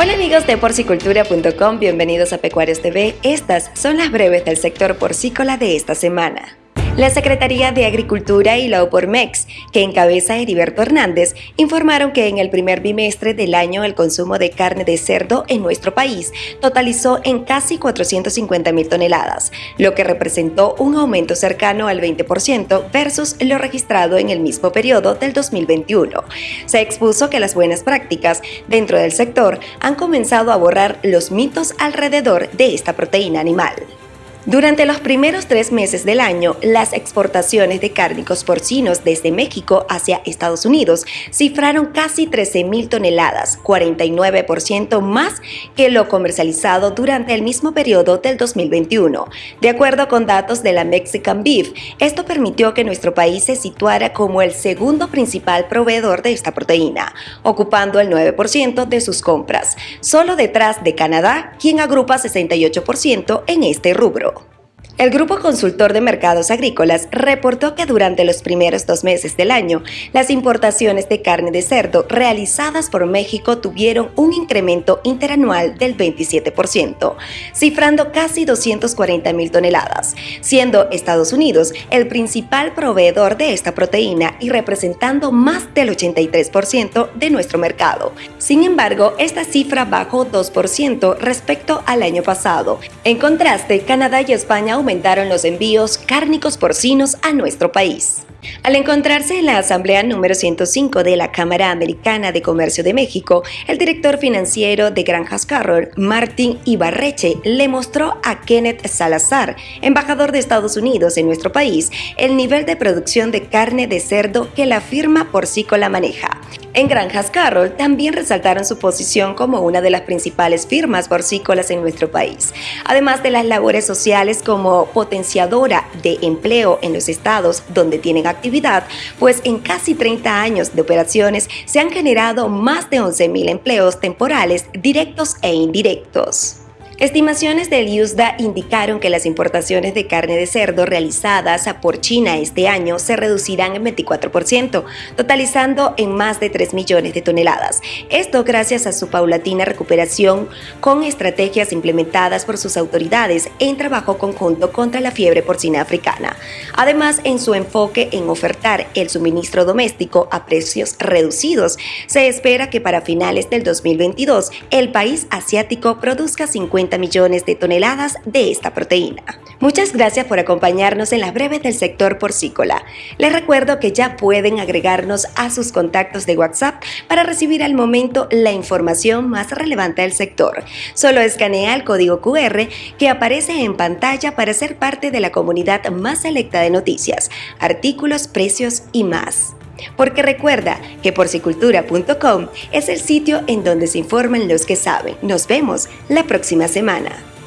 Hola amigos de porcicultura.com, bienvenidos a Pecuarios TV. Estas son las breves del sector porcícola de esta semana. La Secretaría de Agricultura y la OPORMEX, que encabeza Heriberto Hernández, informaron que en el primer bimestre del año el consumo de carne de cerdo en nuestro país totalizó en casi 450 mil toneladas, lo que representó un aumento cercano al 20% versus lo registrado en el mismo periodo del 2021. Se expuso que las buenas prácticas dentro del sector han comenzado a borrar los mitos alrededor de esta proteína animal. Durante los primeros tres meses del año, las exportaciones de cárnicos porcinos desde México hacia Estados Unidos cifraron casi 13 mil toneladas, 49% más que lo comercializado durante el mismo periodo del 2021. De acuerdo con datos de la Mexican Beef, esto permitió que nuestro país se situara como el segundo principal proveedor de esta proteína, ocupando el 9% de sus compras, solo detrás de Canadá, quien agrupa 68% en este rubro. El Grupo Consultor de Mercados Agrícolas reportó que durante los primeros dos meses del año, las importaciones de carne de cerdo realizadas por México tuvieron un incremento interanual del 27%, cifrando casi 240 mil toneladas, siendo Estados Unidos el principal proveedor de esta proteína y representando más del 83% de nuestro mercado. Sin embargo, esta cifra bajó 2% respecto al año pasado. En contraste, Canadá y España aumentaron los envíos cárnicos porcinos a nuestro país. Al encontrarse en la Asamblea número 105 de la Cámara Americana de Comercio de México, el director financiero de Granjas Carroll, Martín Ibarreche, le mostró a Kenneth Salazar, embajador de Estados Unidos en nuestro país, el nivel de producción de carne de cerdo que la firma porcícola maneja. En Granjas Carroll también resaltaron su posición como una de las principales firmas porcícolas en nuestro país, además de las labores sociales como potenciadora de empleo en los estados donde tienen actividad, pues en casi 30 años de operaciones se han generado más de 11.000 empleos temporales directos e indirectos. Estimaciones del USDA indicaron que las importaciones de carne de cerdo realizadas por China este año se reducirán en 24%, totalizando en más de 3 millones de toneladas. Esto gracias a su paulatina recuperación con estrategias implementadas por sus autoridades en trabajo conjunto contra la fiebre porcina africana. Además, en su enfoque en ofertar el suministro doméstico a precios reducidos, se espera que para finales del 2022 el país asiático produzca 50 millones de toneladas de esta proteína. Muchas gracias por acompañarnos en las breves del sector porcícola. Les recuerdo que ya pueden agregarnos a sus contactos de WhatsApp para recibir al momento la información más relevante del sector. Solo escanea el código QR que aparece en pantalla para ser parte de la comunidad más selecta de noticias, artículos, precios y más. Porque recuerda que porcicultura.com es el sitio en donde se informan los que saben. Nos vemos la próxima semana.